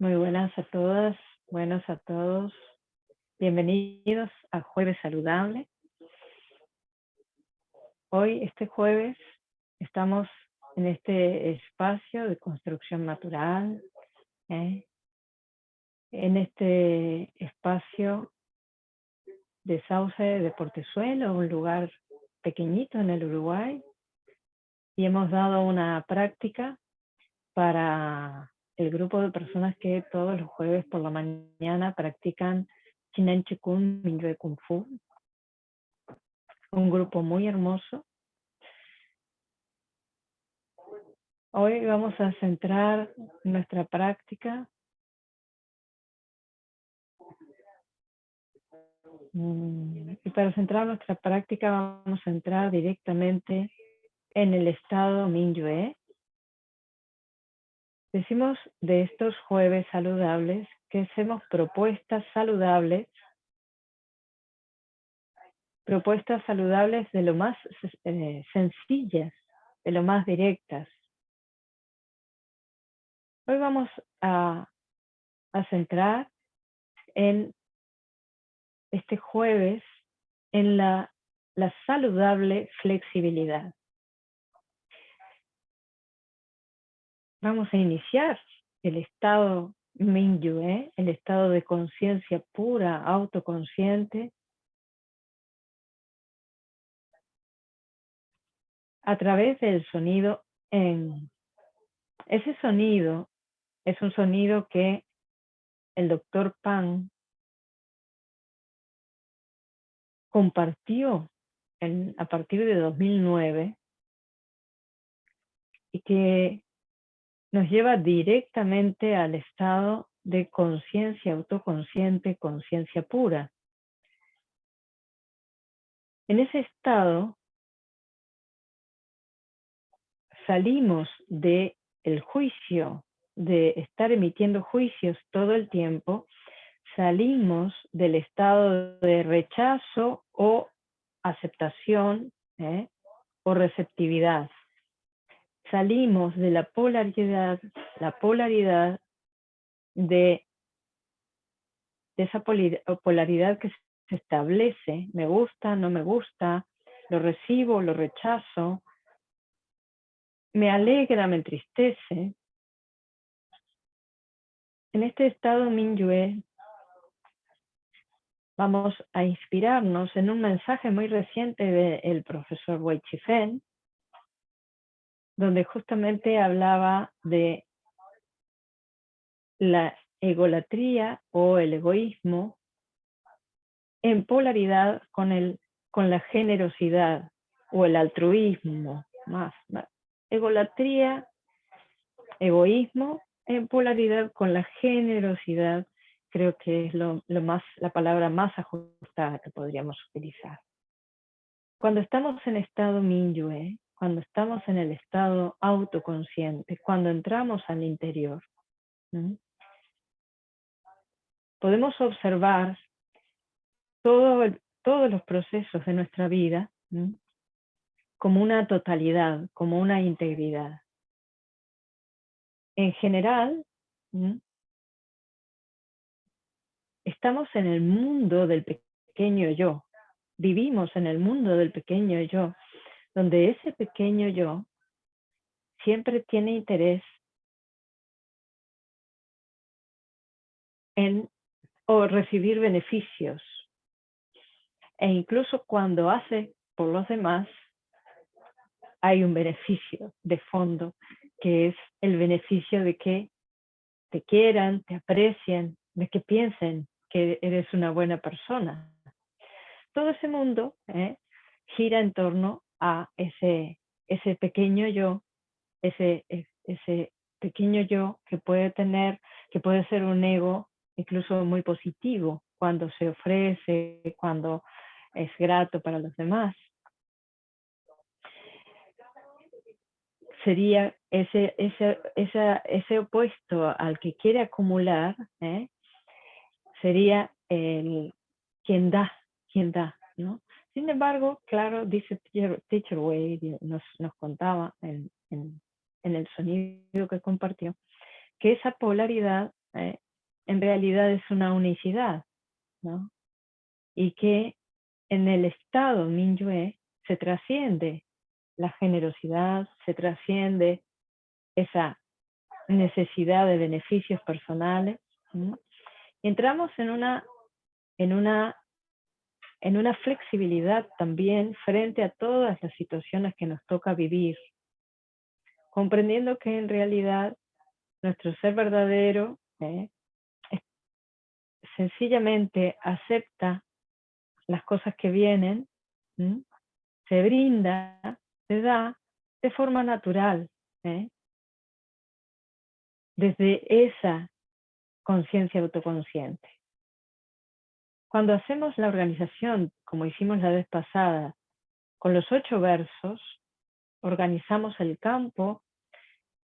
Muy buenas a todas, buenos a todos. Bienvenidos a Jueves Saludable. Hoy, este jueves, estamos en este espacio de construcción natural, ¿eh? en este espacio de Sauce de Portezuelo, un lugar pequeñito en el Uruguay, y hemos dado una práctica para el grupo de personas que todos los jueves por la mañana practican Chinen Chikun Minyue Kung Fu. Un grupo muy hermoso. Hoy vamos a centrar nuestra práctica mm, y para centrar nuestra práctica vamos a entrar directamente en el estado Minyue, Decimos de estos jueves saludables que hacemos propuestas saludables, propuestas saludables de lo más eh, sencillas, de lo más directas. Hoy vamos a, centrar en este jueves en la saludable flexibilidad. Vamos a iniciar el estado Mingyue, el estado de conciencia pura, autoconsciente, a través del sonido en. Ese sonido es un sonido que el doctor Pan compartió a partir de 2009 y que nos lleva directamente al estado de conciencia autoconsciente, conciencia pura. En ese estado salimos de el juicio, de estar emitiendo juicios todo el tiempo, salimos del estado de rechazo o aceptación ¿eh? o receptividad salimos de la polaridad, la polaridad de, esa polaridad que se establece, me gusta, no me gusta, lo recibo, lo rechazo, me alegra, me entristece. En este estado Minyue vamos a inspirarnos en un mensaje muy reciente del profesor Wei Chifen, donde justamente hablaba de la egolatría o el egoísmo en polaridad con, el, con la generosidad o el altruismo. Más, Egolatría, egoísmo en polaridad con la generosidad, creo que es lo más, la palabra más ajustada que podríamos utilizar. Cuando estamos en estado Minyue, cuando estamos en el estado autoconsciente, cuando entramos al interior. Podemos observar todos los procesos de nuestra vida como una totalidad, como una integridad. En general, estamos en el mundo del pequeño yo, vivimos en el mundo del pequeño yo, donde ese pequeño yo siempre tiene interés en o recibir beneficios. E incluso cuando hace por los demás, hay un beneficio de fondo, que es el beneficio de que te quieran, te aprecien, de que piensen que eres una buena persona. Todo ese mundo ¿eh? gira en torno a ese, ese pequeño yo, ese, ese pequeño yo que puede tener, que puede ser un ego incluso muy positivo cuando se ofrece, cuando es grato para los demás. Sería ese, ese, ese opuesto al que quiere acumular, ¿eh? sería el quien da, quien da, ¿no? Sin embargo, claro, dice Teacher Wade, nos, nos contaba en, en, el sonido que compartió, que esa polaridad eh, en realidad es una unicidad, ¿no? Y que en el estado Minyue se trasciende la generosidad, se trasciende esa necesidad de beneficios personales. Entramos en una, en, una, en una flexibilidad también frente a todas las situaciones que nos toca vivir, comprendiendo que en realidad nuestro ser verdadero ¿eh? sencillamente acepta las cosas que vienen, se brinda, se da de forma natural, ¿eh? desde esa conciencia autoconsciente. Cuando hacemos la organización, como hicimos la vez pasada, con los ocho versos, organizamos el campo,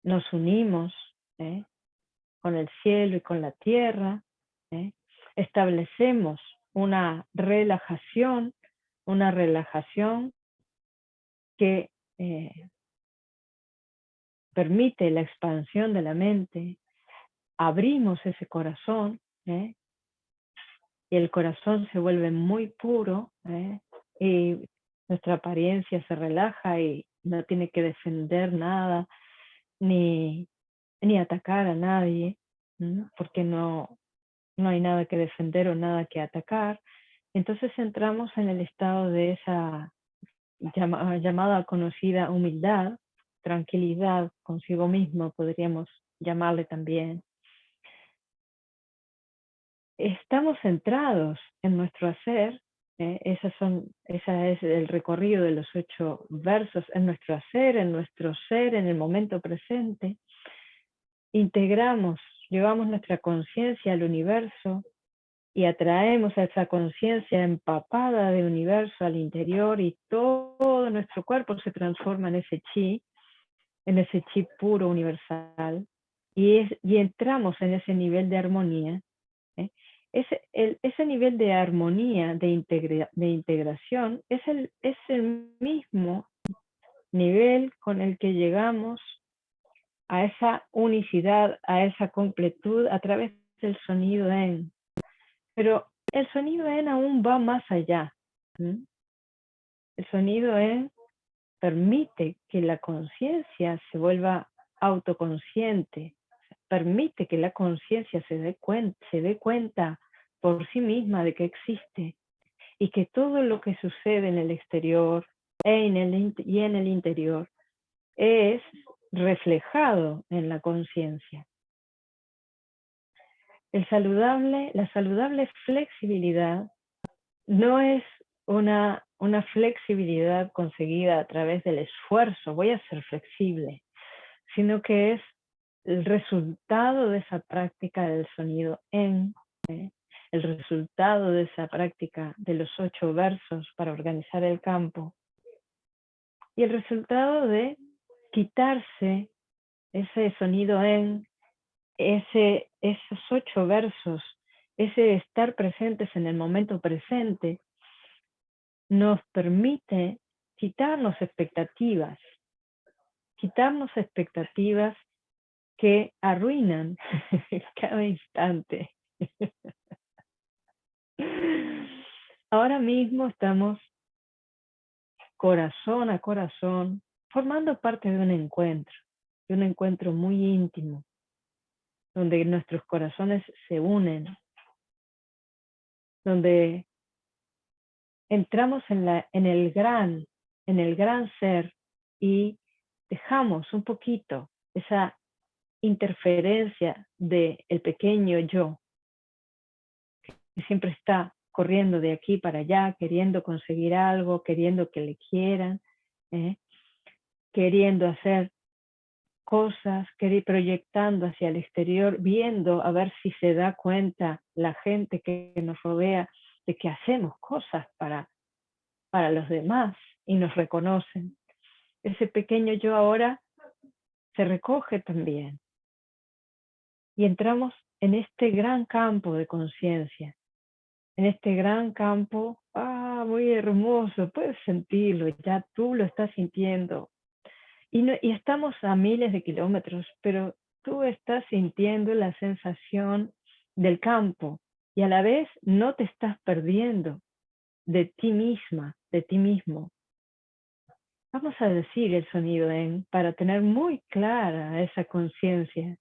nos unimos ¿eh? con el cielo y con la tierra, ¿eh? establecemos una relajación, una relajación que eh, permite la expansión de la mente, abrimos ese corazón, ¿eh? Y el corazón se vuelve muy puro, ¿eh? y nuestra apariencia se relaja y no tiene que defender nada, ni, ni atacar a nadie, porque no, no hay nada que defender o nada que atacar. Entonces entramos en el estado de esa llamada conocida humildad, tranquilidad consigo mismo, podríamos llamarle también. Estamos centrados en nuestro hacer, ¿eh? Esa es el recorrido de los ocho versos, en nuestro hacer, en nuestro ser, en el momento presente. Integramos, llevamos nuestra conciencia al universo y atraemos a esa conciencia empapada de universo al interior y todo nuestro cuerpo se transforma en ese chi en ese chip puro universal y entramos en ese nivel de armonía. Ese, el, ese nivel de armonía, de, de integración, es el, es el mismo nivel con el que llegamos a esa unicidad, a esa completud a través del sonido en. Pero el sonido en aún va más allá. El sonido en permite que la conciencia se vuelva autoconsciente, permite que la conciencia se, dé cuenta, se dé cuenta por sí misma de que existe y que todo lo que sucede en el exterior y en el interior es reflejado en la conciencia. La saludable flexibilidad no es una flexibilidad conseguida a través del esfuerzo, voy a ser flexible, sino que es el resultado de esa práctica del sonido en, ¿eh? el resultado de esa práctica de los ocho versos para organizar el campo, y el resultado de quitarse ese sonido en, ese, esos ocho versos, ese estar presentes en el momento presente, nos permite quitarnos expectativas, quitarnos expectativas que arruinan cada instante. Ahora mismo estamos corazón a corazón, formando parte de un encuentro, de un encuentro muy íntimo, donde nuestros corazones se unen, donde entramos en, la, en, el gran, en el gran ser y dejamos un poquito esa interferencia del el pequeño yo, que siempre está corriendo de aquí para allá, queriendo conseguir algo, queriendo que le quieran, ¿eh? queriendo hacer cosas, proyectando hacia el exterior, viendo a ver si se da cuenta la gente que nos rodea de que hacemos cosas para, para los demás y nos reconocen. Ese pequeño yo ahora se recoge también. Y entramos en este gran campo de conciencia, en este gran campo, ah, muy hermoso, puedes sentirlo, ya tú lo estás sintiendo. Y, y estamos a miles de kilómetros, pero tú estás sintiendo la sensación del campo y a la vez no te estás perdiendo de ti misma, de ti mismo. Vamos a decir el sonido en para tener muy clara esa conciencia,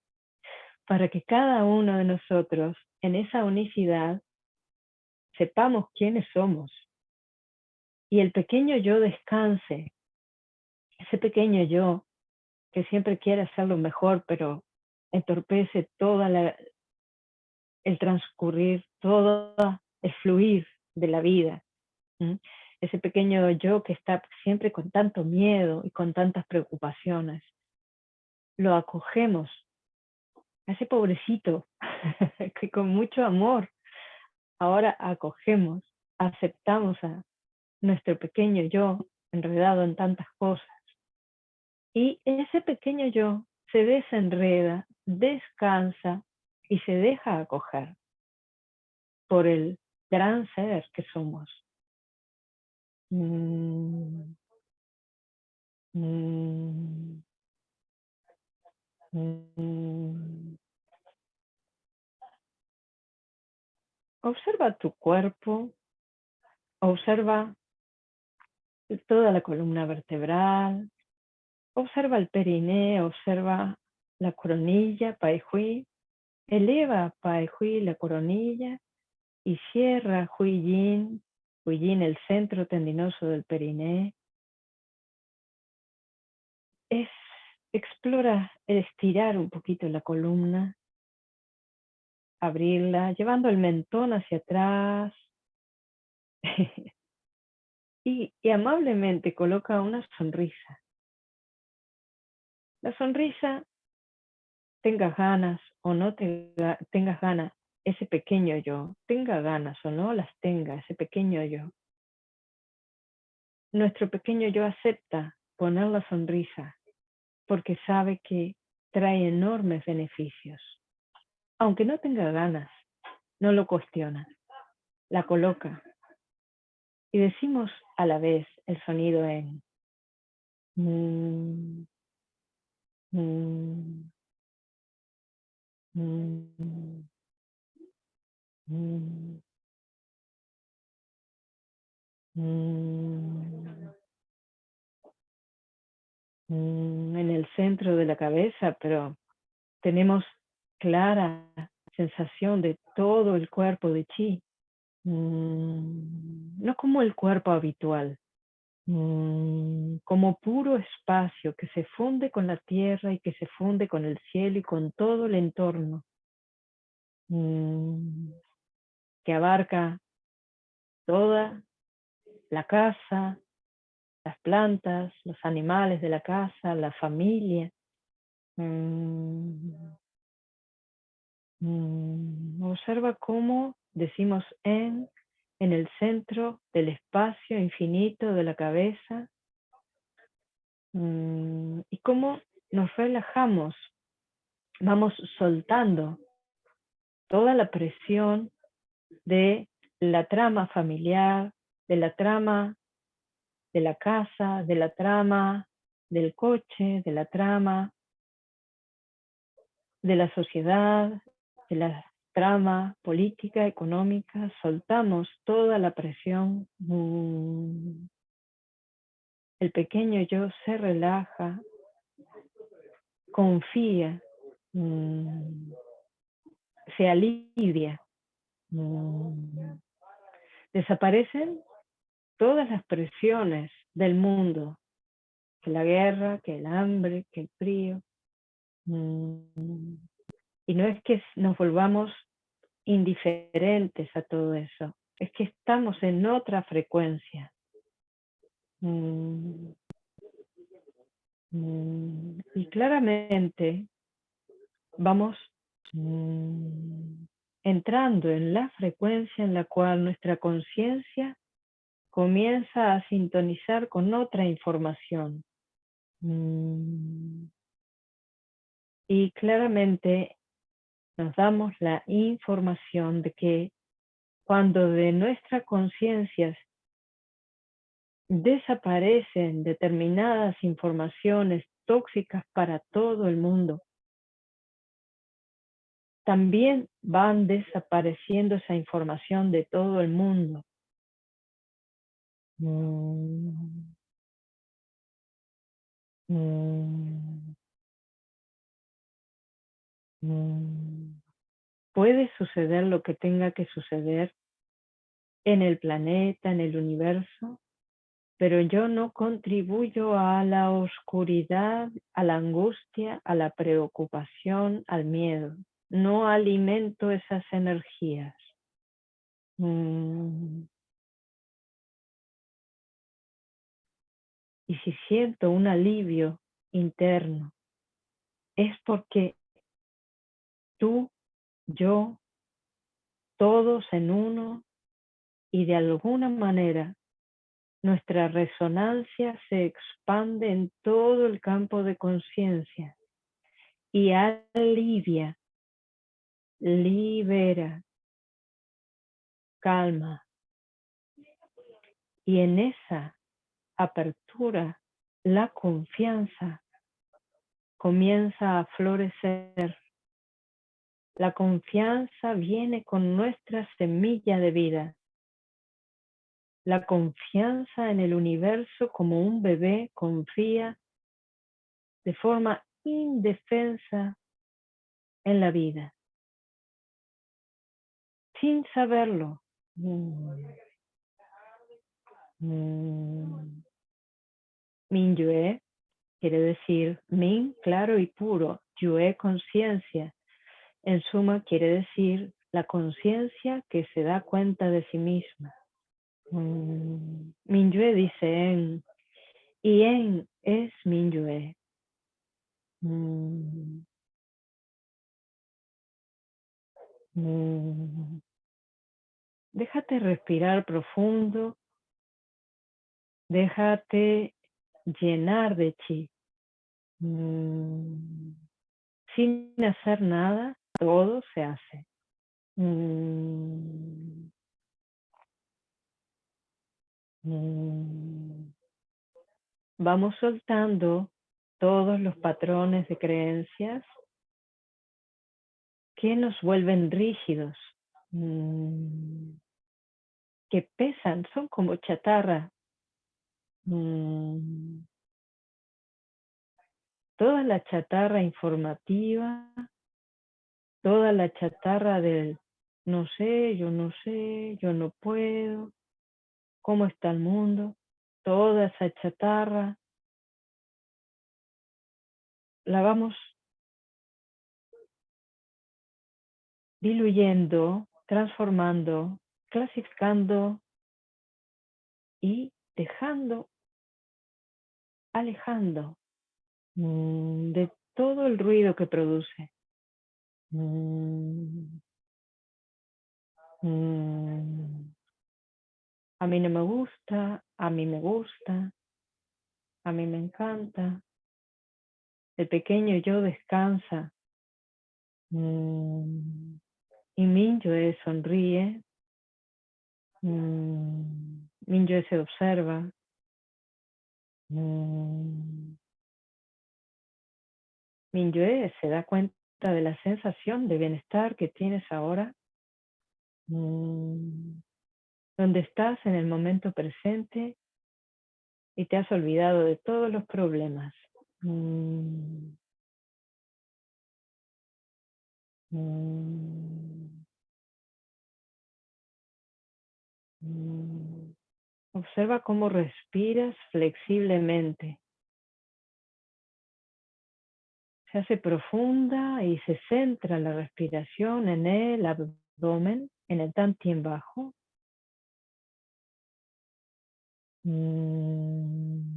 para que cada uno de nosotros en esa unicidad sepamos quiénes somos y el pequeño yo descanse, ese pequeño yo que siempre quiere hacerlo mejor, pero entorpece toda la, el transcurrir, todo el fluir de la vida. Ese pequeño yo que está siempre con tanto miedo y con tantas preocupaciones. Lo acogemos, ese pobrecito que con mucho amor ahora acogemos, aceptamos a nuestro pequeño yo enredado en tantas cosas. Y ese pequeño yo se desenreda, descansa y se deja acoger por el gran ser que somos. Mm. Mm. Mm. Observa tu cuerpo, observa toda la columna vertebral, observa el perineo, observa la coronilla, Pai Hui, eleva Pai Hui la coronilla y cierra el centro tendinoso del perineo. Es, explora estirar un poquito la columna, abrirla, llevando el mentón hacia atrás. y, amablemente coloca una sonrisa. La sonrisa, tengas ganas o no tengas ganas, ese pequeño yo, tenga ganas o no las tenga, ese pequeño yo. Nuestro pequeño yo acepta poner la sonrisa porque sabe que trae enormes beneficios. Aunque no tenga ganas, no lo cuestiona, la coloca. Y decimos a la vez el sonido en mm, Mm. Mm. Mm. En el centro de la cabeza, pero tenemos clara sensación de todo el cuerpo de chi. No como el cuerpo habitual, Mm, como puro espacio que se funde con la tierra y que se funde con el cielo y con todo el entorno, mm, que abarca toda la casa, las plantas, los animales de la casa, la familia. Mm, observa cómo decimos en en el centro del espacio infinito de la cabeza mm, y cómo nos relajamos, vamos soltando toda la presión de la trama familiar, de la trama de la casa, de la trama del coche, de la trama de la sociedad, de la trama política, económica, soltamos toda la presión. Mm. El pequeño yo se relaja, confía, mm. se alivia. Mm. Desaparecen todas las presiones del mundo, que la guerra, que el hambre, que el frío. Y no es que nos volvamos indiferentes a todo eso, es que estamos en otra frecuencia. Mm. Mm. Y claramente vamos mm, entrando en la frecuencia en la cual nuestra conciencia comienza a sintonizar con otra información. Y claramente nos damos la información de que cuando de nuestras conciencias desaparecen determinadas informaciones tóxicas para todo el mundo, también van desapareciendo esa información de todo el mundo. Puede suceder lo que tenga que suceder en el planeta, en el universo, pero yo no contribuyo a la oscuridad, a la angustia, a la preocupación, al miedo. No alimento esas energías. Mm. Y si siento un alivio interno, es porque tú, yo, todos en uno, y de alguna manera nuestra resonancia se expande en todo el campo de conciencia y alivia, libera, calma. Y en esa apertura, la confianza comienza a florecer. La confianza viene con nuestra semilla de vida. La confianza en el universo como un bebé confía de forma indefensa en la vida. Sin saberlo. Mm. Mm. Min quiere decir Min, claro y puro, Yue, conciencia. En suma, quiere decir la conciencia que se da cuenta de sí misma. Mm, Minyue dice en, y en es Minyue. Mm. Mm. Déjate respirar profundo. Déjate llenar de chi. Mm. Sin hacer nada, todo se hace. Mm. Mm. Vamos soltando todos los patrones de creencias que nos vuelven rígidos, que pesan, son como chatarra Mm. Toda la chatarra informativa, toda la chatarra del no sé, yo no sé, yo no puedo, cómo está el mundo, toda esa chatarra, la vamos diluyendo, transformando, clasificando y dejando alejando mm, de todo el ruido que produce. Mm, mm. A mí no me gusta, a mí me gusta, a mí me encanta. El pequeño yo descansa. Y Minjoe sonríe. Minjoe se observa. Mm. Se da cuenta de la sensación de bienestar que tienes ahora, mm. donde estás en el momento presente y te has olvidado de todos los problemas. Mm. Observa cómo respiras flexiblemente. Se hace profunda y se centra la respiración en el abdomen, en el tantien bajo. Mm.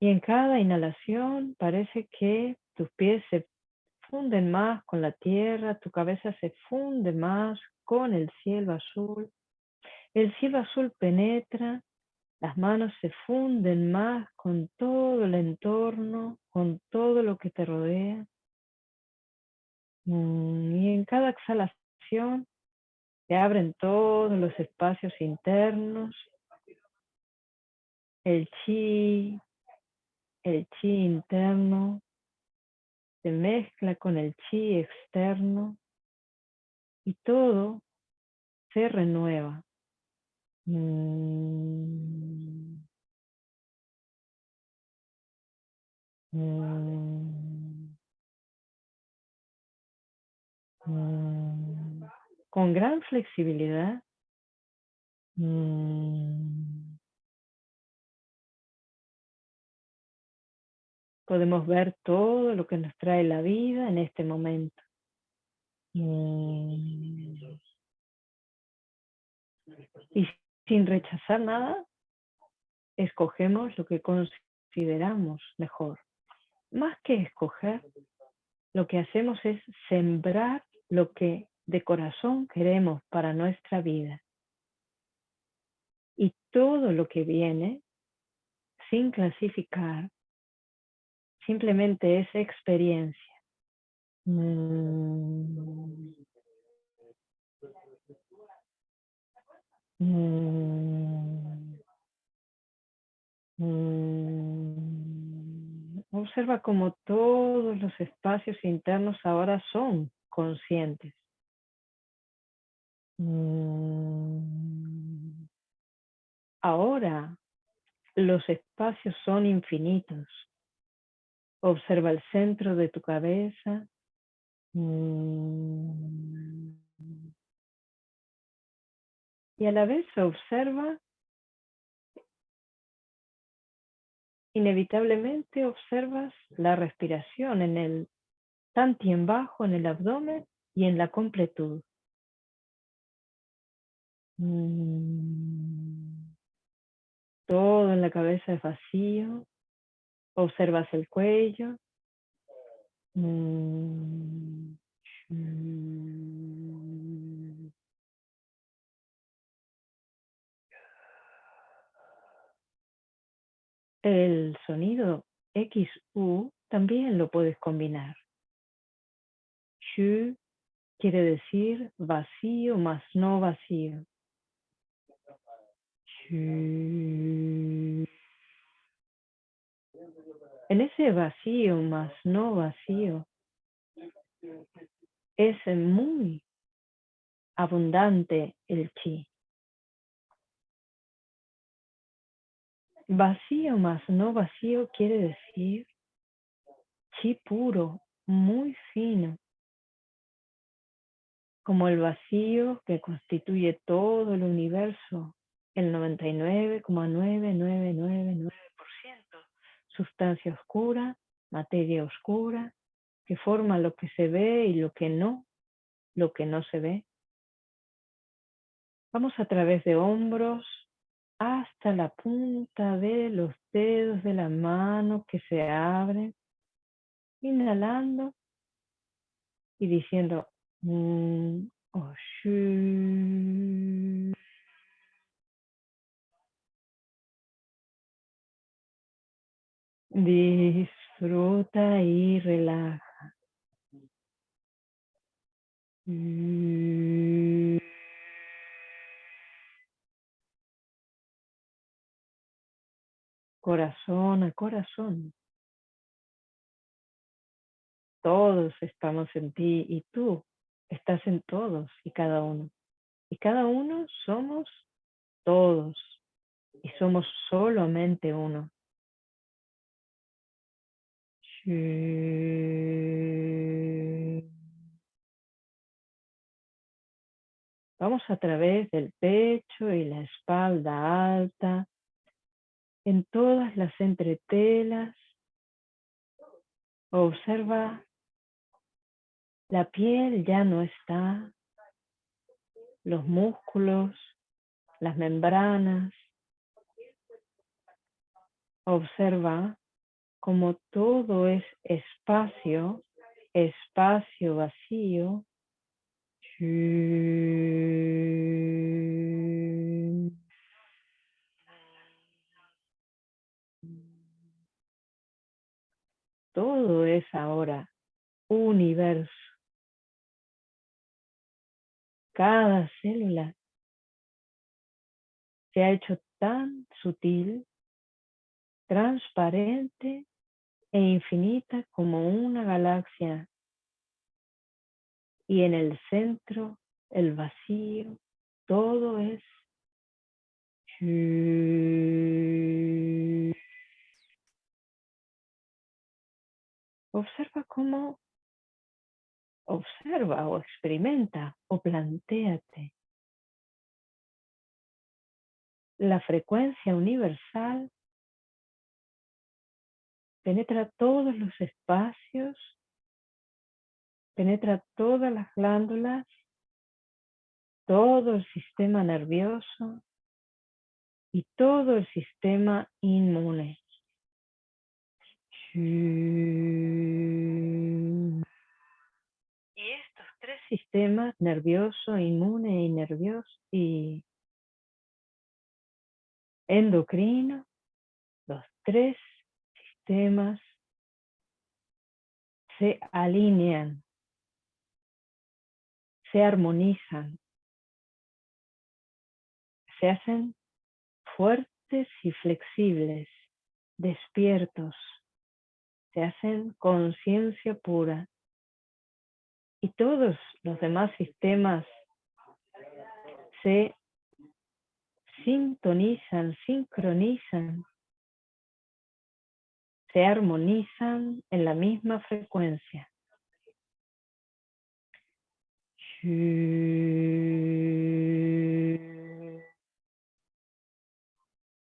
Y en cada inhalación parece que tus pies se funden más con la tierra, tu cabeza se funde más con el cielo azul. El cielo azul penetra, las manos se funden más con todo el entorno, con todo lo que te rodea. Mm, y en cada exhalación se abren todos los espacios internos. El chi, el chi interno se mezcla con el chi externo y todo se renueva. Con gran flexibilidad. Podemos ver todo lo que nos trae la vida en este momento. Sin rechazar nada, escogemos lo que consideramos mejor. Más que escoger, lo que hacemos es sembrar lo que de corazón queremos para nuestra vida. Y todo lo que viene, sin clasificar, simplemente es experiencia. Mm. Mm. Mm. Observa cómo todos los espacios internos ahora son conscientes. Ahora los espacios son infinitos. Observa el centro de tu cabeza. Mm. Y a la vez observa, inevitablemente observas la respiración en el tanti en bajo, en el abdomen y en la completud. Mm. Todo en la cabeza es vacío. Observas el cuello. Mm. El sonido XU también lo puedes combinar. Shu quiere decir vacío más no vacío. En ese vacío más no vacío es muy abundante el chi. Vacío más no vacío quiere decir chi puro, muy fino, como el vacío que constituye todo el universo, el 99,9999% sustancia oscura, materia oscura, que forma lo que se ve y lo que no, lo que no se ve. Vamos a través de hombros hasta la punta de los dedos de la mano que se abren, inhalando y diciendo mm, Disfruta y relaja. Corazón a corazón. Todos estamos en ti y tú estás en todos y cada uno. Y cada uno somos todos y somos solamente uno. Vamos a través del pecho y la espalda alta, en todas las entretelas. Observa, la piel ya no está, los músculos, las membranas. Observa como todo es espacio, espacio vacío, todo es ahora universo. Cada célula se ha hecho tan sutil, transparente e infinita como una galaxia y en el centro el vacío, todo es Observa cómo, observa o experimenta o planteate la frecuencia universal penetra todos los espacios, penetra todas las glándulas, todo el sistema nervioso y todo el sistema inmune. Y estos tres sistemas, nervioso, inmune y nervioso y endocrino, los tres sistemas se alinean, se armonizan, se hacen fuertes y flexibles, despiertos, se hacen conciencia pura. Y todos los demás sistemas se sintonizan, sincronizan, se armonizan en la misma frecuencia.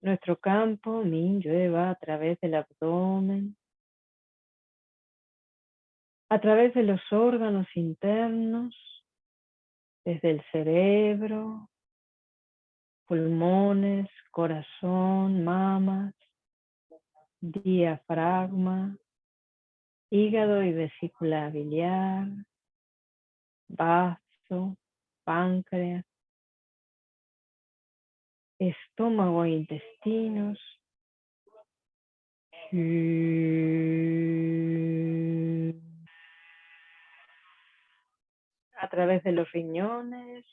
Nuestro campo Min llueva a través del abdomen, a través de los órganos internos, desde el cerebro, pulmones, corazón, mamas, diafragma, hígado y vesícula biliar, vaso, páncreas, estómago e intestinos, a través de los riñones,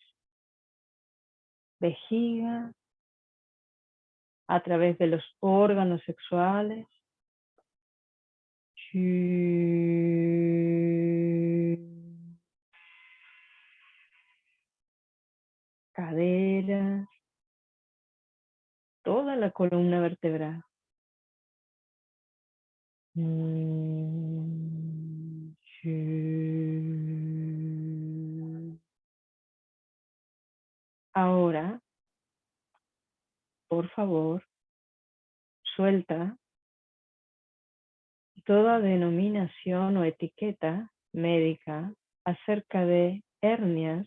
vejiga, a través de los órganos sexuales. Caderas, toda la columna vertebral. Ahora, por favor, suelta toda denominación o etiqueta médica acerca de hernias,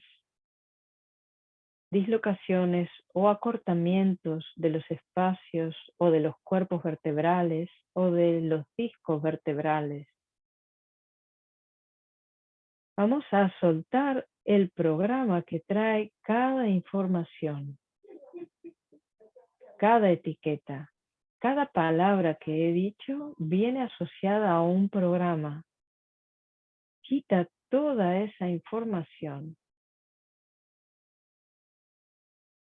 dislocaciones o acortamientos de los espacios o de los cuerpos vertebrales o de los discos vertebrales. Vamos a soltar el programa que trae cada información, cada etiqueta, cada palabra que he dicho viene asociada a un programa. Quita toda esa información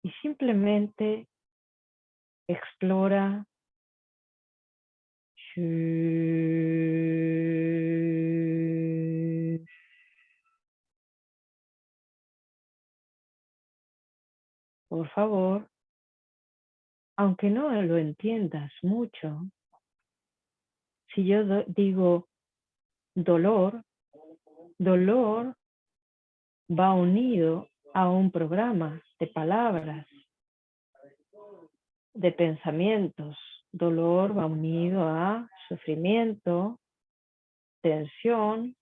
y simplemente explora por favor, aunque no lo entiendas mucho, si yo digo dolor, dolor va unido a un programa de palabras, de pensamientos. Dolor va unido a sufrimiento, tensión,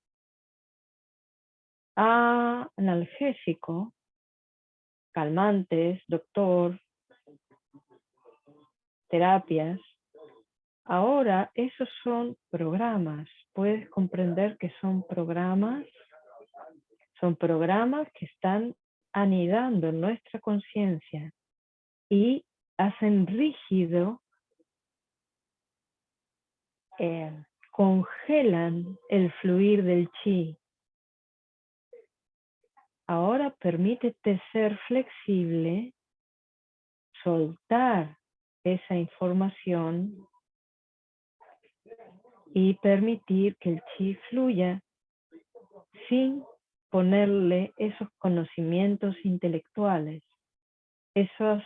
a analgésico, calmantes, doctor, terapias. Ahora esos son programas. Puedes comprender que son programas. Son programas que están anidando en nuestra conciencia y hacen rígido, eh, congelan el fluir del chi, Ahora permítete ser flexible, soltar esa información y permitir que el chi fluya sin ponerle esos conocimientos intelectuales, esos,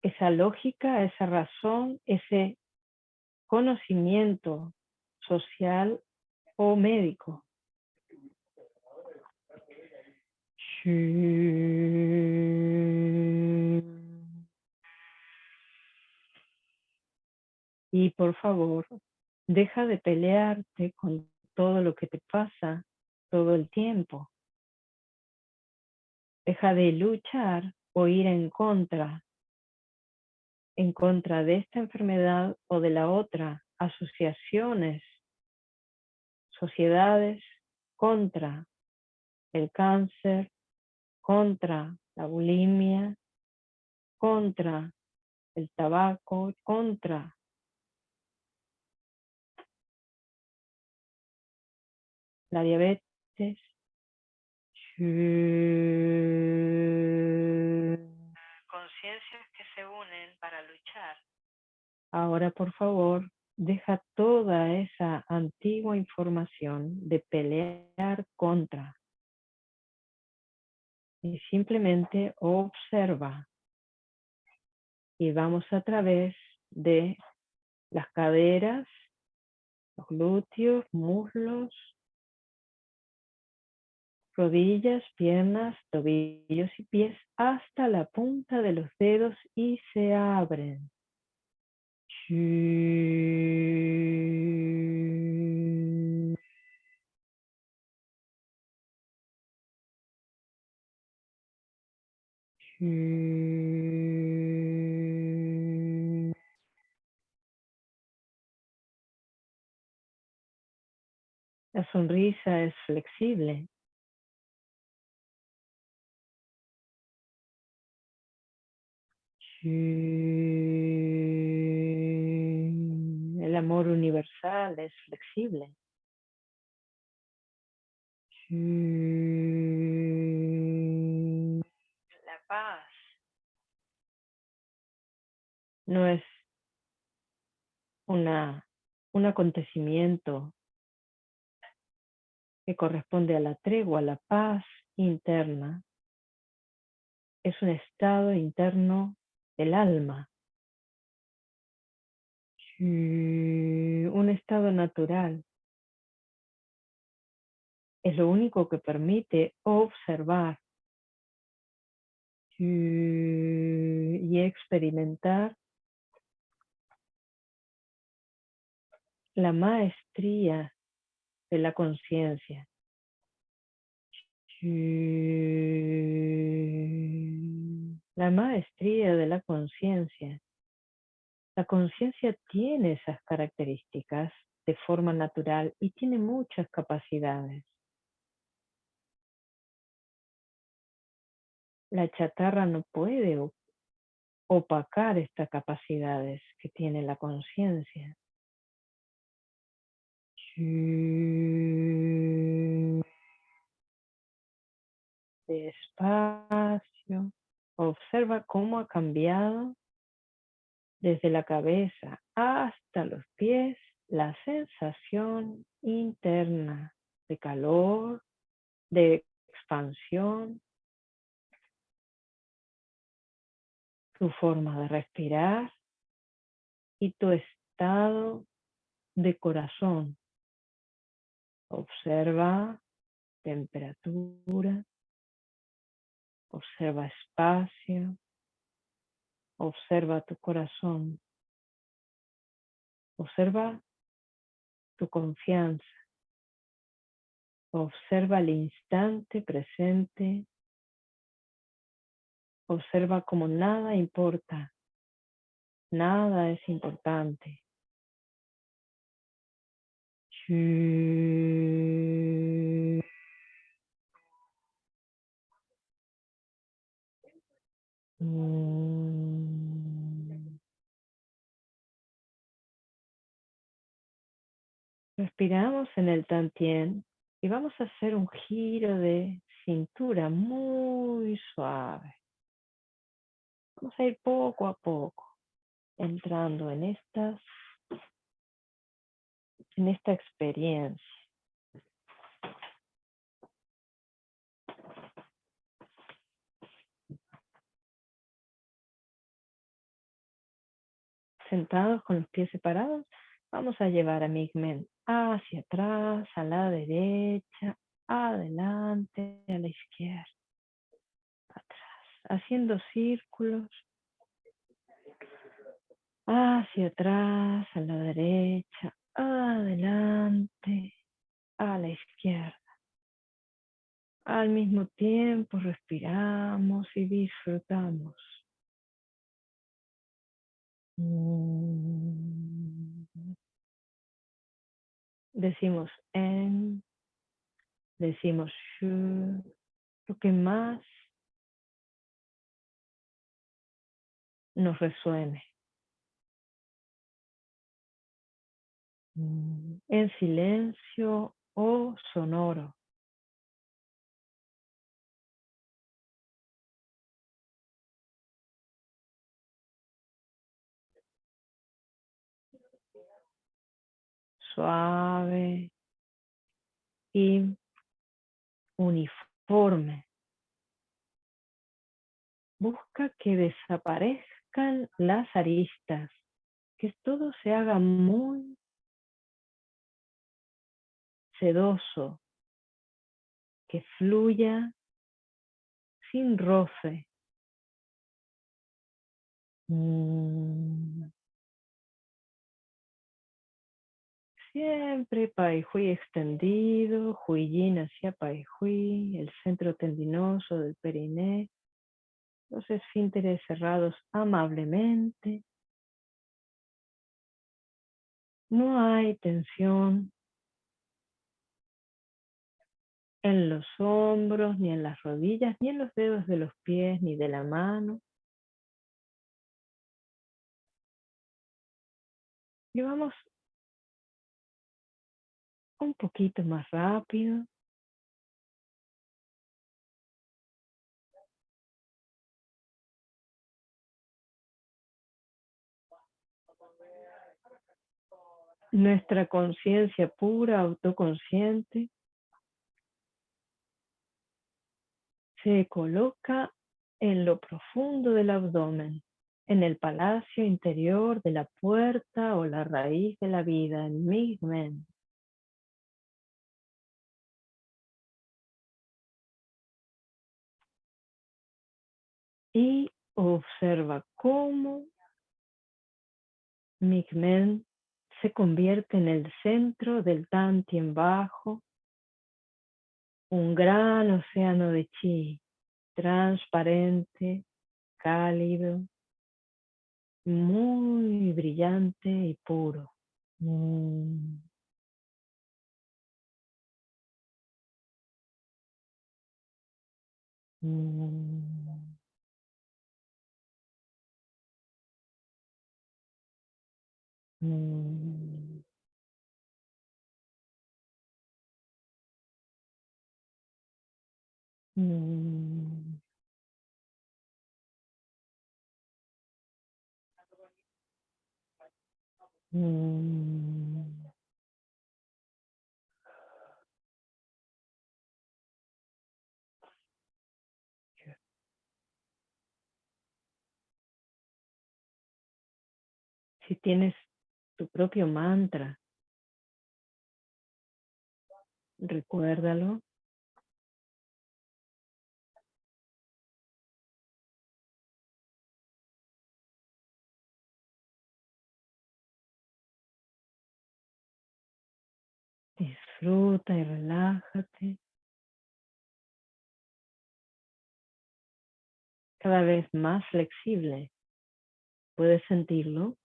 esa lógica, esa razón, ese conocimiento social o médico. Y por favor, deja de pelearte con todo lo que te pasa todo el tiempo. Deja de luchar o ir en contra, en contra de esta enfermedad o de la otra, asociaciones, sociedades contra el cáncer, contra la bulimia, contra el tabaco, contra la diabetes. Conciencias que se unen para luchar. Ahora, por favor, deja toda esa antigua información de pelear contra. Y simplemente observa. Y vamos a través de las caderas, los glúteos, muslos, rodillas, piernas, tobillos y pies hasta la punta de los dedos y se abren. La sonrisa es flexible. El amor universal es flexible. No es una, un acontecimiento que corresponde a la tregua, a la paz interna. Es un estado interno del alma. Un estado natural. Es lo único que permite observar y experimentar la maestría de la conciencia. La maestría de la conciencia. La conciencia tiene esas características de forma natural y tiene muchas capacidades. La chatarra no puede opacar estas capacidades que tiene la conciencia. Despacio. Observa cómo ha cambiado desde la cabeza hasta los pies la sensación interna de calor, de expansión, tu forma de respirar y tu estado de corazón. Observa temperatura, observa espacio, observa tu corazón, observa tu confianza, observa el instante presente, observa como nada importa, nada es importante. Mm. Respiramos en el tantien y vamos a hacer un giro de cintura muy suave. Vamos a ir poco a poco entrando en estas en esta experiencia. Sentados con los pies separados, vamos a llevar a Migmen hacia atrás, a la derecha, adelante, a la izquierda, atrás, haciendo círculos hacia atrás, a la derecha, adelante, a la izquierda. Al mismo tiempo respiramos y disfrutamos. Decimos en, decimos shu, lo que más nos resuene. En silencio o sonoro. Suave y uniforme. Busca que desaparezcan las aristas, que todo se haga muy sedoso, que fluya sin roce. Mm. Siempre Pai Hui extendido, Yin hacia Pai Hui, el centro tendinoso del periné, los esfínteres cerrados amablemente. No hay tensión, en los hombros, ni en las rodillas, ni en los dedos de los pies, ni de la mano. Y vamos un poquito más rápido. Nuestra conciencia pura, autoconsciente, se coloca en lo profundo del abdomen, en el palacio interior de la puerta o la raíz de la vida, en Migmen. Y observa cómo Migmen se convierte en el centro del Tantien bajo un gran océano de chi, transparente, cálido, muy brillante y puro. Mm. Mm. Mm. Mm. Mm. Si tienes tu propio mantra, recuérdalo Disfruta y relájate. Cada vez más flexible. ¿Puedes sentirlo?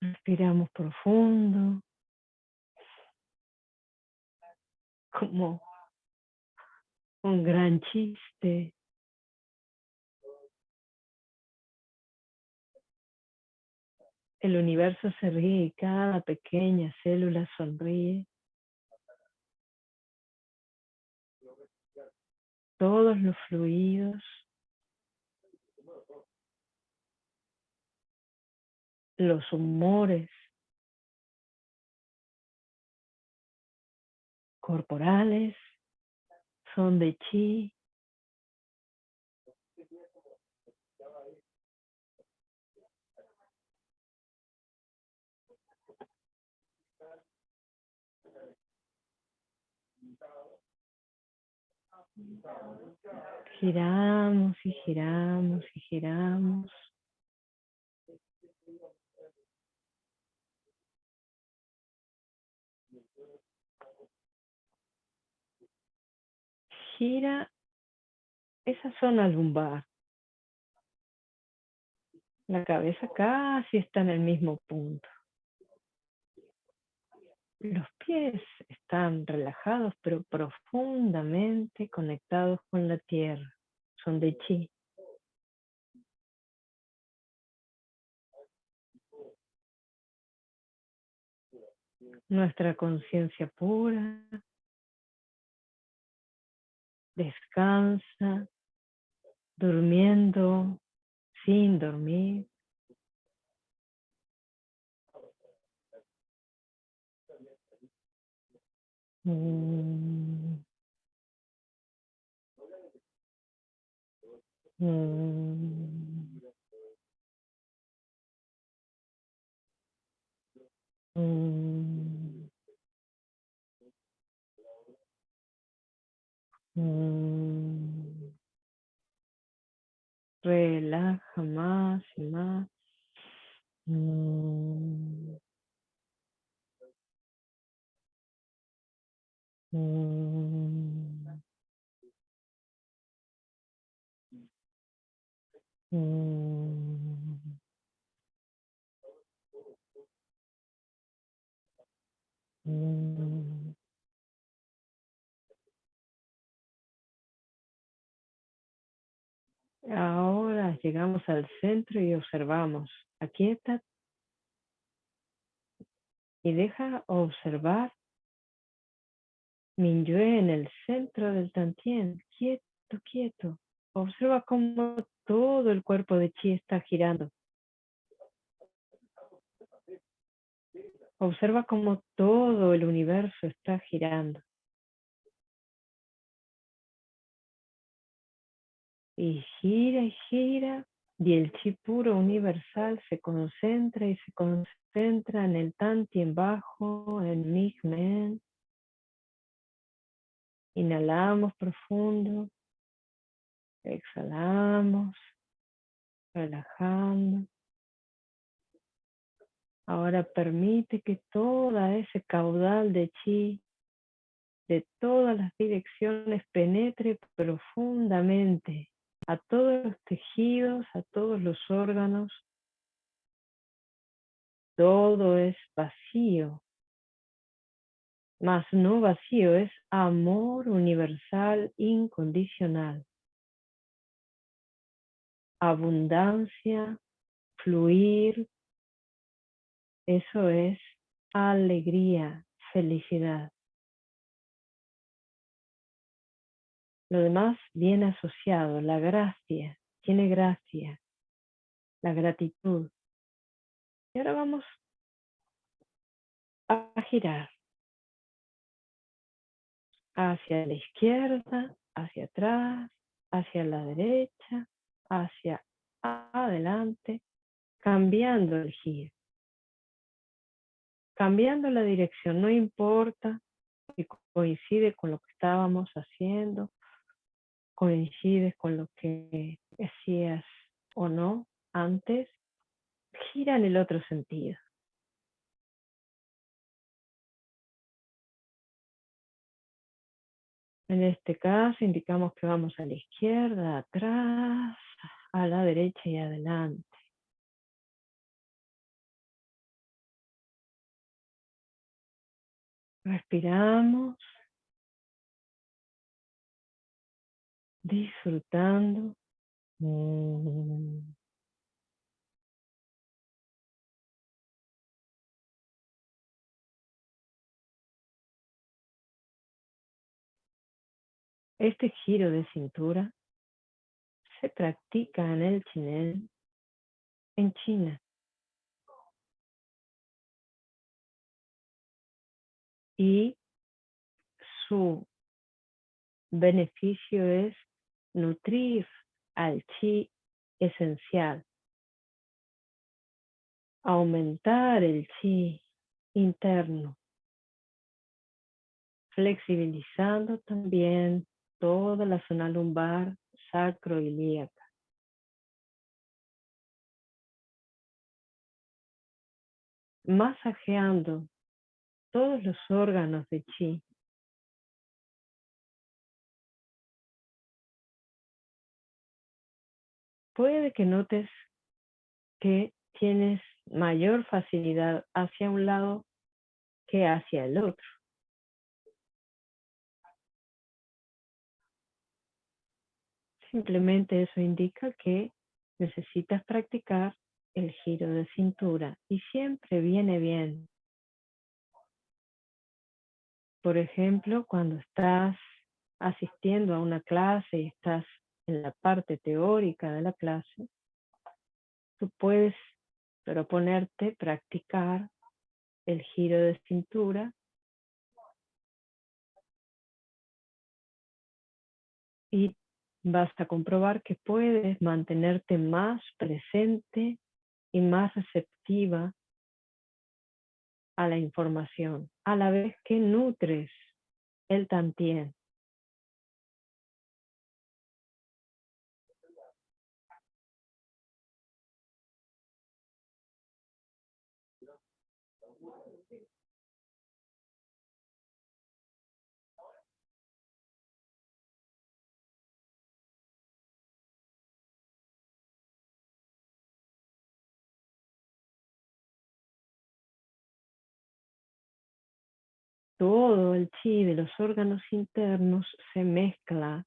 Respiramos profundo. Como un gran chiste. El universo se ríe y cada pequeña célula sonríe. Todos los fluidos. Los humores. Corporales. Son de chi. Giramos y giramos y giramos. gira esa zona lumbar. La cabeza casi está en el mismo punto. Los pies están relajados pero profundamente conectados con la tierra. Son de chi. Nuestra conciencia pura descansa, durmiendo, sin dormir. Mm. Relaja más y más. Ahora llegamos al centro y observamos. Aquieta y deja observar Minyue en el centro del Tantien. Quieto, quieto. Observa cómo todo el cuerpo de Chi está girando. Observa cómo todo el universo está girando. y gira y gira y el chi puro universal se concentra y se concentra en el tantien bajo, en Migmen. Inhalamos profundo, exhalamos, relajando. Ahora permite que toda ese caudal de chi de todas las direcciones penetre profundamente a todos los tejidos, a todos los órganos. Todo es vacío, mas no vacío, es amor universal incondicional. Abundancia, fluir, eso es alegría, felicidad. Lo demás viene asociado, la gracia, tiene gracia, la gratitud. Y ahora vamos a girar hacia la izquierda, hacia atrás, hacia la derecha, hacia adelante, cambiando el giro. Cambiando la dirección, no importa si coincide con lo que estábamos haciendo, coincides con lo que decías o no antes, gira en el otro sentido. Indicamos que vamos a la izquierda, atrás, a la derecha y adelante. Respiramos. disfrutando. Mm. Este giro de cintura se practica en el chinel en China. Y su beneficio es nutrir al chi esencial, aumentar el chi interno, flexibilizando también toda la zona lumbar, sacro ilíaca. Masajeando todos los órganos de chi. Puede que notes que tienes mayor facilidad hacia un lado que hacia el otro. Simplemente eso indica que necesitas practicar el giro de cintura y siempre viene bien. Por ejemplo, cuando estás asistiendo a una clase y estás en la parte teórica de la clase, tú puedes proponerte practicar el giro de cintura y vas a comprobar que puedes mantenerte más presente y más receptiva a la información, a la vez que nutres el tantien. El chi de los órganos internos se mezcla,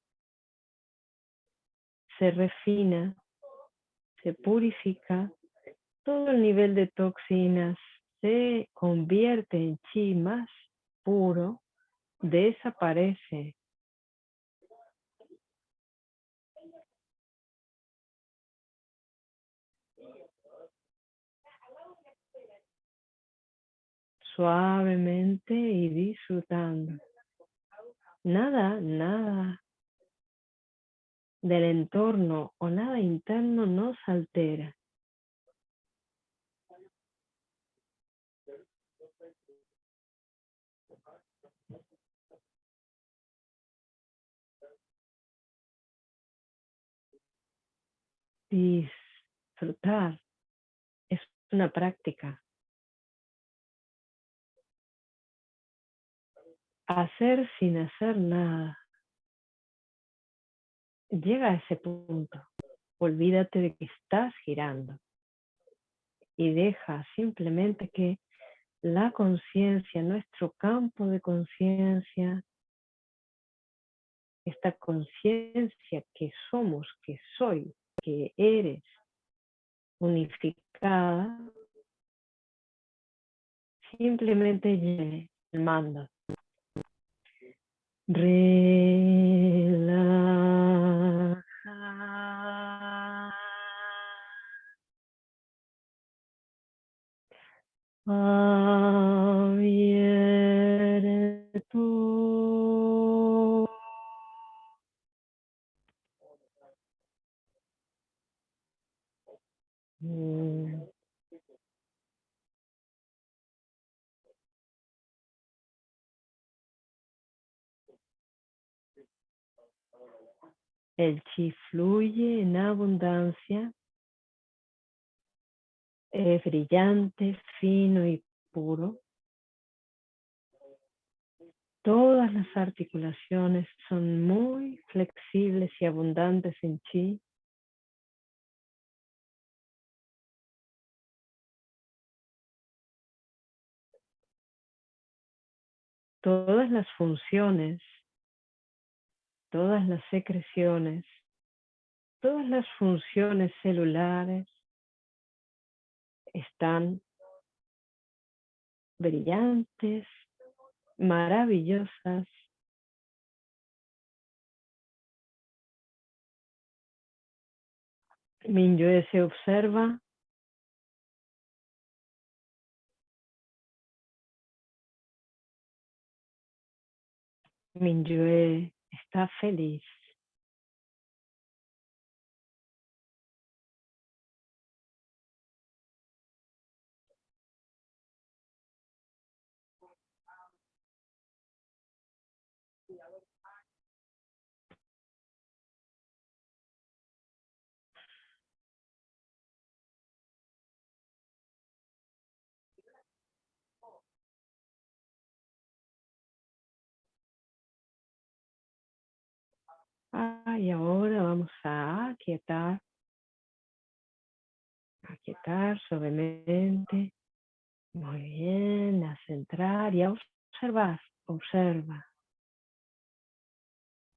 se refina, se purifica, todo el nivel de toxinas se convierte en chi más puro, desaparece. Suavemente y disfrutando. Nada, nada del entorno o nada interno nos altera. Disfrutar es una práctica. Hacer sin hacer nada. Llega a ese punto. Olvídate de que estás girando. Y deja simplemente que la conciencia, nuestro campo de conciencia, esta conciencia que somos, que soy, que eres, unificada, simplemente llene el mando Relaja. Abierto. El chi fluye en abundancia, es brillante, fino y puro. Todas las articulaciones son muy flexibles y abundantes en chi. Todas las funciones todas las secreciones, todas las funciones celulares están brillantes, maravillosas. Minyue se observa Minyue está feliz. Ah, y ahora vamos a aquietar, aquietar suavemente. Muy bien, a centrar y a observar, observa.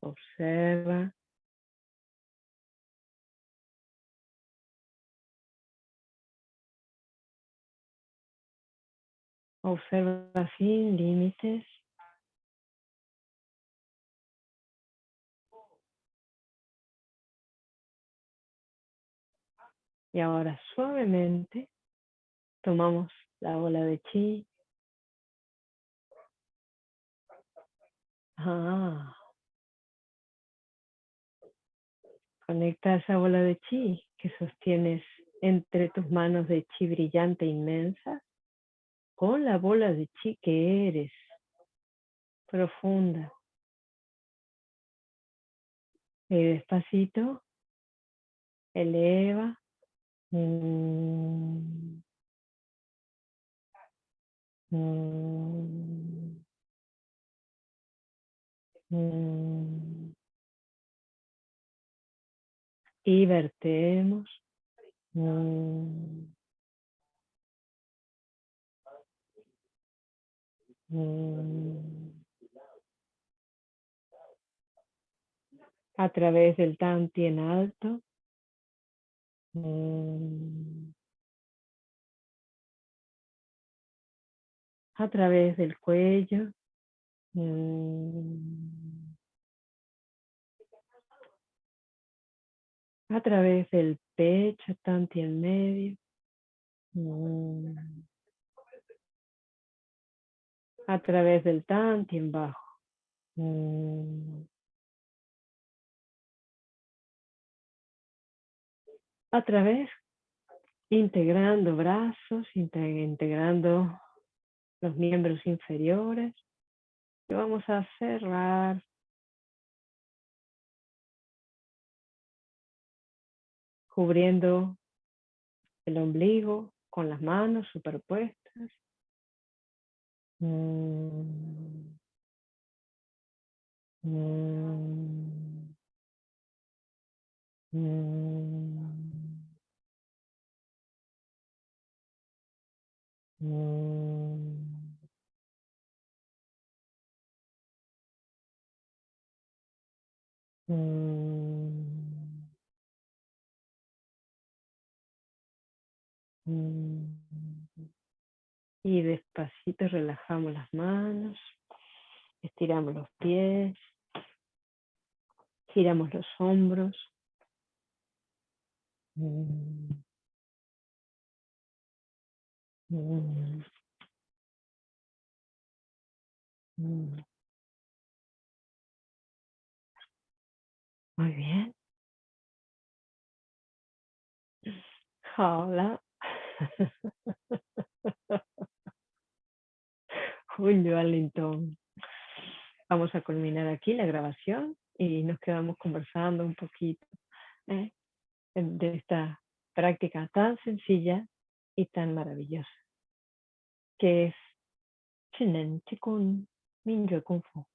Observa. Observa sin límites. Y ahora suavemente tomamos la bola de chi. Ah. Conecta esa bola de chi que sostienes entre tus manos de chi brillante inmensa con la bola de chi que eres, profunda. Y despacito, eleva Mm. Mm. Mm. Y vertemos. A través del tanti en alto. Mm. a través del cuello. Mm. a través del pecho, tanto en medio. Mm. a través del tanto y en bajo. A través, integrando brazos, integrando los miembros inferiores. Y vamos a cerrar cubriendo el ombligo con las manos superpuestas. Mm. Mm. Mm. Mm. Mm. Mm. Y despacito relajamos las manos, estiramos los pies, giramos los hombros. Mm. Mm. Muy bien. Hola. Julio Arlington. Vamos a culminar aquí la grabación y nos quedamos conversando un poquito ¿eh? de esta práctica tan sencilla y tan maravillosa que es Chinen Chikun Mingyue Kung Fu.